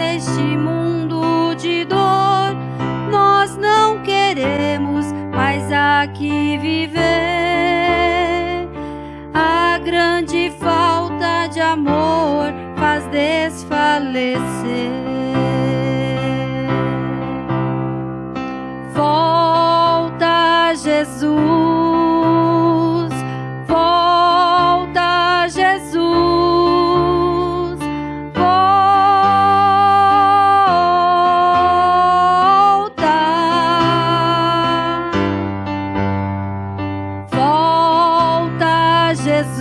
neste mundo de dor. Nós não queremos mais aqui viver.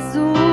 So.